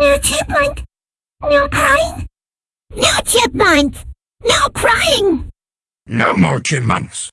No chipmunk. No crying. No chipmunk. No crying. No more chipmunks.